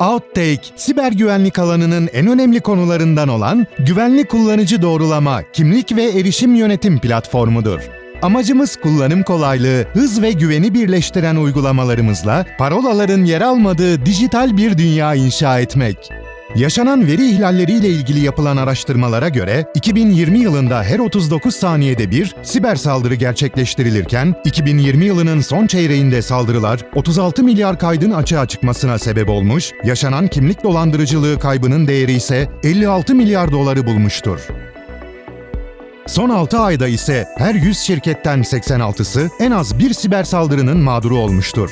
Outtake, siber güvenlik alanının en önemli konularından olan güvenli kullanıcı doğrulama, kimlik ve erişim yönetim platformudur. Amacımız kullanım kolaylığı, hız ve güveni birleştiren uygulamalarımızla parolaların yer almadığı dijital bir dünya inşa etmek. Yaşanan veri ihlalleriyle ilgili yapılan araştırmalara göre 2020 yılında her 39 saniyede bir siber saldırı gerçekleştirilirken 2020 yılının son çeyreğinde saldırılar 36 milyar kaydın açığa çıkmasına sebep olmuş, yaşanan kimlik dolandırıcılığı kaybının değeri ise 56 milyar doları bulmuştur. Son 6 ayda ise her 100 şirketten 86'sı en az bir siber saldırının mağduru olmuştur.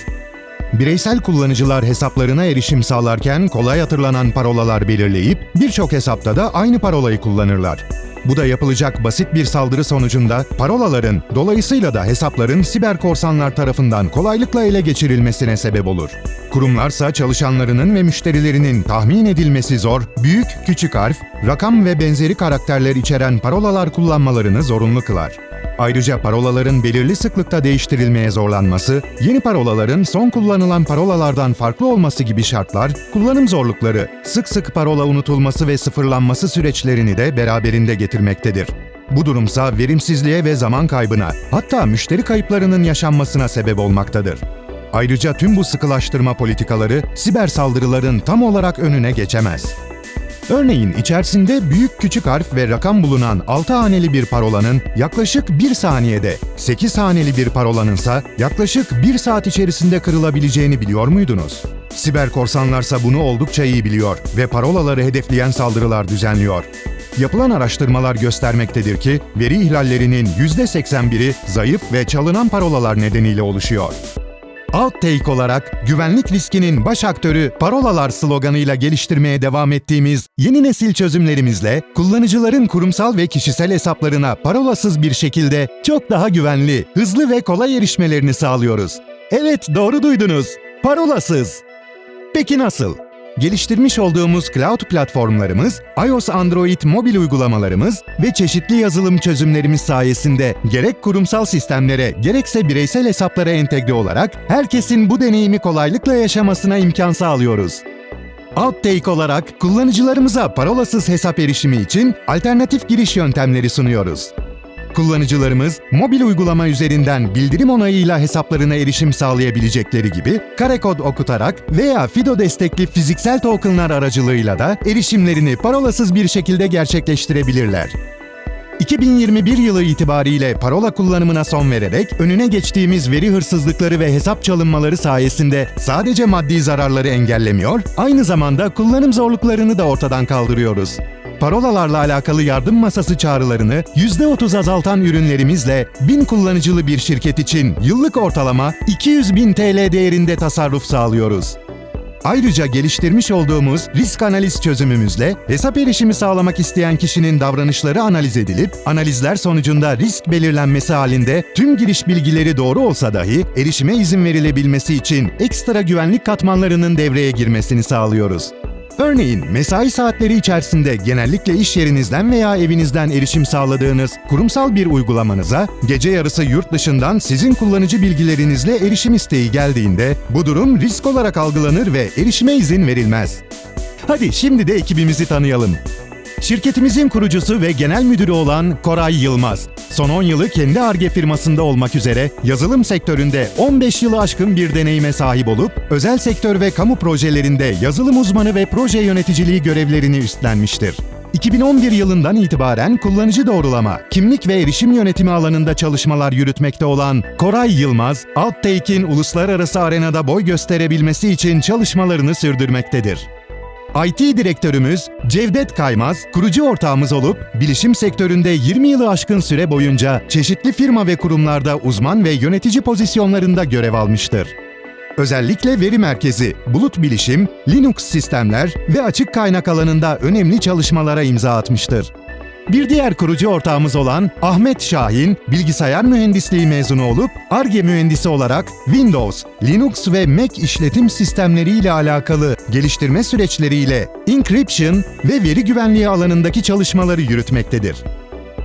Bireysel kullanıcılar hesaplarına erişim sağlarken kolay hatırlanan parolalar belirleyip birçok hesapta da aynı parolayı kullanırlar. Bu da yapılacak basit bir saldırı sonucunda parolaların, dolayısıyla da hesapların siber korsanlar tarafından kolaylıkla ele geçirilmesine sebep olur. Kurumlarsa çalışanlarının ve müşterilerinin tahmin edilmesi zor, büyük, küçük harf, rakam ve benzeri karakterler içeren parolalar kullanmalarını zorunlu kılar. Ayrıca parolaların belirli sıklıkta değiştirilmeye zorlanması, yeni parolaların son kullanılan parolalardan farklı olması gibi şartlar, kullanım zorlukları, sık sık parola unutulması ve sıfırlanması süreçlerini de beraberinde getirmektedir. Bu durumsa verimsizliğe ve zaman kaybına, hatta müşteri kayıplarının yaşanmasına sebep olmaktadır. Ayrıca tüm bu sıkılaştırma politikaları siber saldırıların tam olarak önüne geçemez. Örneğin içerisinde büyük küçük harf ve rakam bulunan 6 haneli bir parolanın yaklaşık 1 saniyede, 8 haneli bir parolanınsa yaklaşık 1 saat içerisinde kırılabileceğini biliyor muydunuz? Siber korsanlarsa bunu oldukça iyi biliyor ve parolaları hedefleyen saldırılar düzenliyor. Yapılan araştırmalar göstermektedir ki veri ihlallerinin %81'i zayıf ve çalınan parolalar nedeniyle oluşuyor. Outtake olarak güvenlik riskinin baş aktörü parolalar sloganıyla geliştirmeye devam ettiğimiz yeni nesil çözümlerimizle kullanıcıların kurumsal ve kişisel hesaplarına parolasız bir şekilde çok daha güvenli, hızlı ve kolay erişmelerini sağlıyoruz. Evet doğru duydunuz. Parolasız. Peki nasıl? Geliştirmiş olduğumuz cloud platformlarımız, iOS Android mobil uygulamalarımız ve çeşitli yazılım çözümlerimiz sayesinde gerek kurumsal sistemlere gerekse bireysel hesaplara entegre olarak herkesin bu deneyimi kolaylıkla yaşamasına imkan sağlıyoruz. Outtake olarak kullanıcılarımıza parolasız hesap erişimi için alternatif giriş yöntemleri sunuyoruz. Kullanıcılarımız mobil uygulama üzerinden bildirim onayıyla hesaplarına erişim sağlayabilecekleri gibi kare kod okutarak veya FIDO destekli fiziksel tokenlar aracılığıyla da erişimlerini parolasız bir şekilde gerçekleştirebilirler. 2021 yılı itibariyle parola kullanımına son vererek önüne geçtiğimiz veri hırsızlıkları ve hesap çalınmaları sayesinde sadece maddi zararları engellemiyor, aynı zamanda kullanım zorluklarını da ortadan kaldırıyoruz. Parolalarla alakalı yardım masası çağrılarını %30 azaltan ürünlerimizle 1000 kullanıcılı bir şirket için yıllık ortalama 200 bin TL değerinde tasarruf sağlıyoruz. Ayrıca geliştirmiş olduğumuz risk analiz çözümümüzle hesap erişimi sağlamak isteyen kişinin davranışları analiz edilip, analizler sonucunda risk belirlenmesi halinde tüm giriş bilgileri doğru olsa dahi erişime izin verilebilmesi için ekstra güvenlik katmanlarının devreye girmesini sağlıyoruz. Örneğin mesai saatleri içerisinde genellikle iş yerinizden veya evinizden erişim sağladığınız kurumsal bir uygulamanıza gece yarısı yurt dışından sizin kullanıcı bilgilerinizle erişim isteği geldiğinde bu durum risk olarak algılanır ve erişime izin verilmez. Hadi şimdi de ekibimizi tanıyalım. Şirketimizin kurucusu ve genel müdürü olan Koray Yılmaz. Son 10 yılı kendi ARGE firmasında olmak üzere yazılım sektöründe 15 yılı aşkın bir deneyime sahip olup özel sektör ve kamu projelerinde yazılım uzmanı ve proje yöneticiliği görevlerini üstlenmiştir. 2011 yılından itibaren kullanıcı doğrulama, kimlik ve erişim yönetimi alanında çalışmalar yürütmekte olan Koray Yılmaz, Outtake'in uluslararası arenada boy gösterebilmesi için çalışmalarını sürdürmektedir. IT direktörümüz Cevdet Kaymaz, kurucu ortağımız olup bilişim sektöründe 20 yılı aşkın süre boyunca çeşitli firma ve kurumlarda uzman ve yönetici pozisyonlarında görev almıştır. Özellikle veri merkezi, bulut bilişim, Linux sistemler ve açık kaynak alanında önemli çalışmalara imza atmıştır. Bir diğer kurucu ortağımız olan Ahmet Şahin, bilgisayar mühendisliği mezunu olup ARGE mühendisi olarak Windows, Linux ve Mac işletim sistemleri ile alakalı geliştirme süreçleriyle encryption ve veri güvenliği alanındaki çalışmaları yürütmektedir.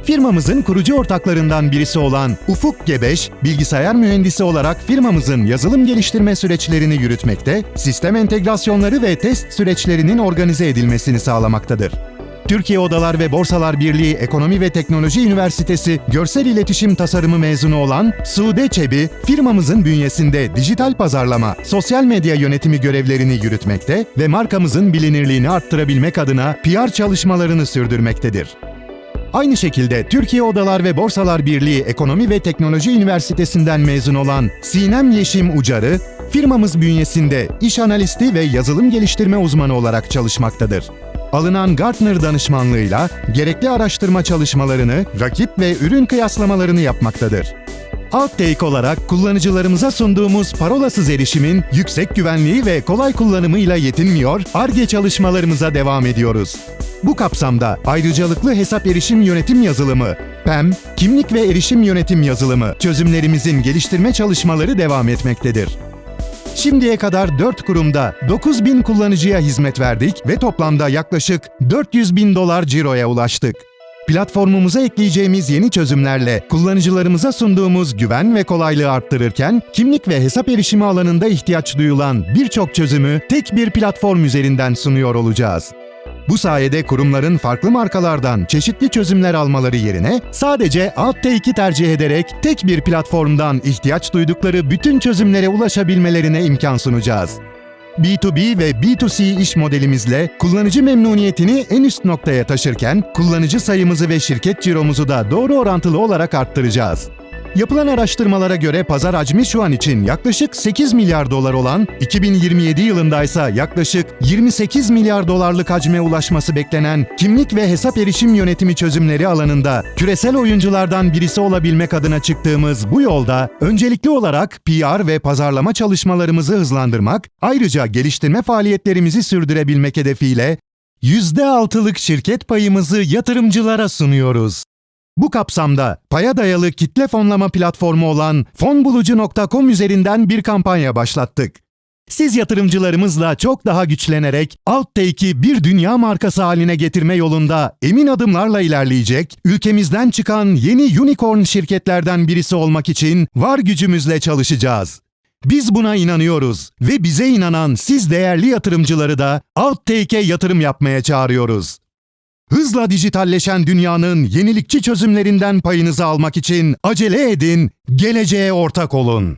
Firmamızın kurucu ortaklarından birisi olan Ufuk Gebeş, bilgisayar mühendisi olarak firmamızın yazılım geliştirme süreçlerini yürütmekte, sistem entegrasyonları ve test süreçlerinin organize edilmesini sağlamaktadır. Türkiye Odalar ve Borsalar Birliği Ekonomi ve Teknoloji Üniversitesi Görsel İletişim Tasarımı mezunu olan Sude Çebi, firmamızın bünyesinde dijital pazarlama, sosyal medya yönetimi görevlerini yürütmekte ve markamızın bilinirliğini arttırabilmek adına PR çalışmalarını sürdürmektedir. Aynı şekilde Türkiye Odalar ve Borsalar Birliği Ekonomi ve Teknoloji Üniversitesi'nden mezun olan Sinem Yeşim Ucarı, firmamız bünyesinde iş analisti ve yazılım geliştirme uzmanı olarak çalışmaktadır. Alınan Gartner danışmanlığıyla gerekli araştırma çalışmalarını, rakip ve ürün kıyaslamalarını yapmaktadır. Outtake olarak kullanıcılarımıza sunduğumuz parolasız erişimin yüksek güvenliği ve kolay kullanımıyla yetinmiyor, ARGE çalışmalarımıza devam ediyoruz. Bu kapsamda ayrıcalıklı hesap erişim yönetim yazılımı, PEM, kimlik ve erişim yönetim yazılımı çözümlerimizin geliştirme çalışmaları devam etmektedir. Şimdiye kadar 4 kurumda 9 bin kullanıcıya hizmet verdik ve toplamda yaklaşık 400 bin dolar ciroya ulaştık. Platformumuza ekleyeceğimiz yeni çözümlerle kullanıcılarımıza sunduğumuz güven ve kolaylığı arttırırken, kimlik ve hesap erişimi alanında ihtiyaç duyulan birçok çözümü tek bir platform üzerinden sunuyor olacağız. Bu sayede kurumların farklı markalardan çeşitli çözümler almaları yerine sadece Outtake'i tercih ederek tek bir platformdan ihtiyaç duydukları bütün çözümlere ulaşabilmelerine imkan sunacağız. B2B ve B2C iş modelimizle kullanıcı memnuniyetini en üst noktaya taşırken kullanıcı sayımızı ve şirket ciromuzu da doğru orantılı olarak arttıracağız. Yapılan araştırmalara göre pazar hacmi şu an için yaklaşık 8 milyar dolar olan, 2027 yılında ise yaklaşık 28 milyar dolarlık hacme ulaşması beklenen kimlik ve hesap erişim yönetimi çözümleri alanında küresel oyunculardan birisi olabilmek adına çıktığımız bu yolda öncelikli olarak PR ve pazarlama çalışmalarımızı hızlandırmak, ayrıca geliştirme faaliyetlerimizi sürdürebilmek hedefiyle %6'lık şirket payımızı yatırımcılara sunuyoruz. Bu kapsamda paya dayalı kitle fonlama platformu olan fonbulucu.com üzerinden bir kampanya başlattık. Siz yatırımcılarımızla çok daha güçlenerek Outtake'i bir dünya markası haline getirme yolunda emin adımlarla ilerleyecek, ülkemizden çıkan yeni unicorn şirketlerden birisi olmak için var gücümüzle çalışacağız. Biz buna inanıyoruz ve bize inanan siz değerli yatırımcıları da Outtake'e yatırım yapmaya çağırıyoruz. Hızla dijitalleşen dünyanın yenilikçi çözümlerinden payınızı almak için acele edin, geleceğe ortak olun.